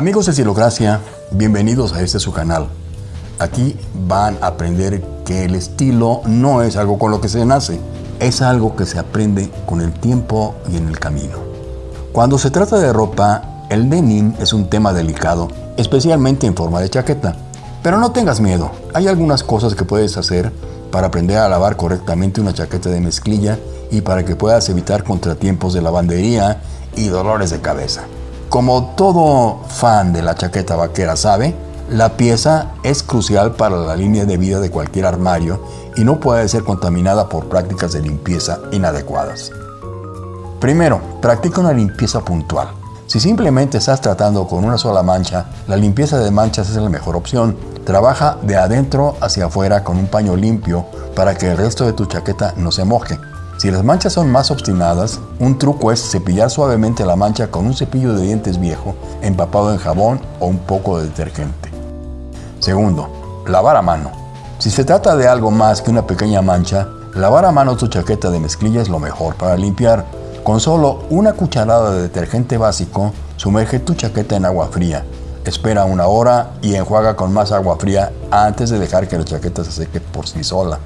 Amigos de Estilocracia, bienvenidos a este su canal. Aquí van a aprender que el estilo no es algo con lo que se nace, es algo que se aprende con el tiempo y en el camino. Cuando se trata de ropa, el denim es un tema delicado, especialmente en forma de chaqueta. Pero no tengas miedo, hay algunas cosas que puedes hacer para aprender a lavar correctamente una chaqueta de mezclilla y para que puedas evitar contratiempos de lavandería y dolores de cabeza. Como todo fan de la chaqueta vaquera sabe, la pieza es crucial para la línea de vida de cualquier armario y no puede ser contaminada por prácticas de limpieza inadecuadas. Primero, practica una limpieza puntual. Si simplemente estás tratando con una sola mancha, la limpieza de manchas es la mejor opción. Trabaja de adentro hacia afuera con un paño limpio para que el resto de tu chaqueta no se moje. Si las manchas son más obstinadas, un truco es cepillar suavemente la mancha con un cepillo de dientes viejo empapado en jabón o un poco de detergente. Segundo, lavar a mano. Si se trata de algo más que una pequeña mancha, lavar a mano tu chaqueta de mezclilla es lo mejor para limpiar. Con solo una cucharada de detergente básico, sumerge tu chaqueta en agua fría. Espera una hora y enjuaga con más agua fría antes de dejar que la chaqueta se seque por sí sola.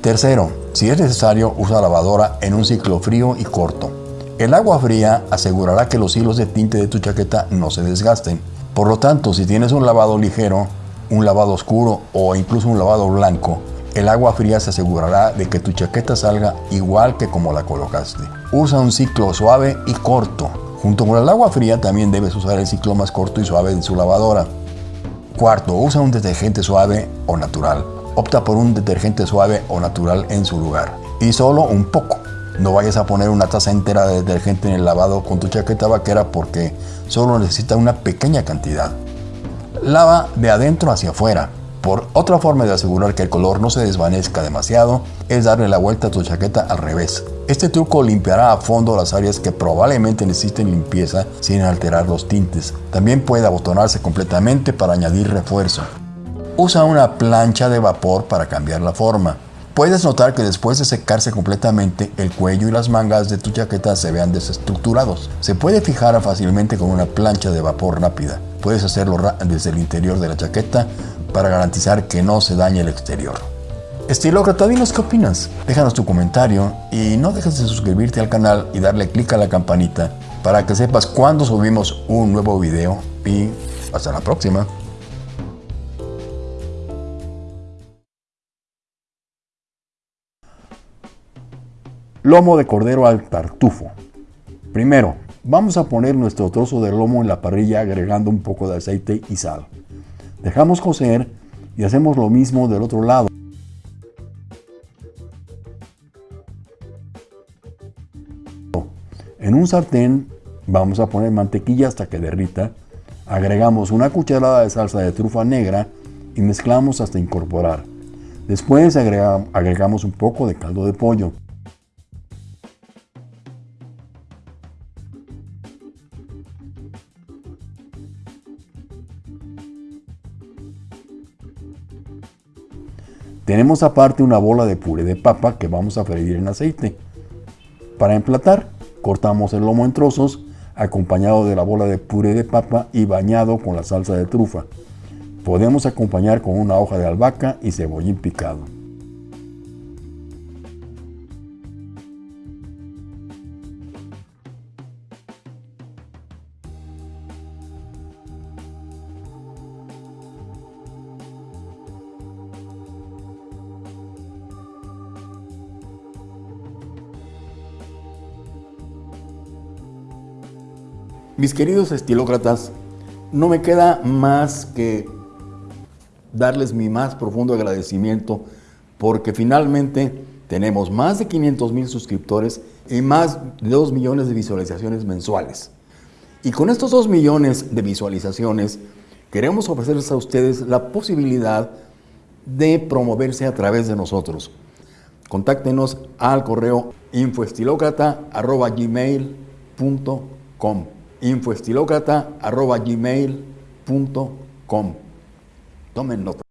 Tercero, si es necesario, usa lavadora en un ciclo frío y corto. El agua fría asegurará que los hilos de tinte de tu chaqueta no se desgasten. Por lo tanto, si tienes un lavado ligero, un lavado oscuro o incluso un lavado blanco, el agua fría se asegurará de que tu chaqueta salga igual que como la colocaste. Usa un ciclo suave y corto. Junto con el agua fría también debes usar el ciclo más corto y suave de su lavadora. Cuarto, usa un detergente suave o natural opta por un detergente suave o natural en su lugar. Y solo un poco. No vayas a poner una taza entera de detergente en el lavado con tu chaqueta vaquera porque solo necesita una pequeña cantidad. Lava de adentro hacia afuera. Por otra forma de asegurar que el color no se desvanezca demasiado es darle la vuelta a tu chaqueta al revés. Este truco limpiará a fondo las áreas que probablemente necesiten limpieza sin alterar los tintes. También puede abotonarse completamente para añadir refuerzo. Usa una plancha de vapor para cambiar la forma. Puedes notar que después de secarse completamente, el cuello y las mangas de tu chaqueta se vean desestructurados. Se puede fijar fácilmente con una plancha de vapor rápida. Puedes hacerlo desde el interior de la chaqueta para garantizar que no se dañe el exterior. Estilócrata, dinos qué opinas. Déjanos tu comentario y no dejes de suscribirte al canal y darle clic a la campanita para que sepas cuando subimos un nuevo video y hasta la próxima. Lomo de cordero al tartufo. Primero, vamos a poner nuestro trozo de lomo en la parrilla agregando un poco de aceite y sal. Dejamos cocer y hacemos lo mismo del otro lado. En un sartén vamos a poner mantequilla hasta que derrita. Agregamos una cucharada de salsa de trufa negra y mezclamos hasta incorporar. Después agregamos un poco de caldo de pollo. Tenemos aparte una bola de puré de papa que vamos a freír en aceite. Para emplatar, cortamos el lomo en trozos, acompañado de la bola de puré de papa y bañado con la salsa de trufa. Podemos acompañar con una hoja de albahaca y cebollín picado. Mis queridos estilócratas, no me queda más que darles mi más profundo agradecimiento porque finalmente tenemos más de 500 mil suscriptores y más de 2 millones de visualizaciones mensuales. Y con estos 2 millones de visualizaciones queremos ofrecerles a ustedes la posibilidad de promoverse a través de nosotros. Contáctenos al correo infoestilocrata.gmail.com infoestilocrata.gmail.com Tomen nota.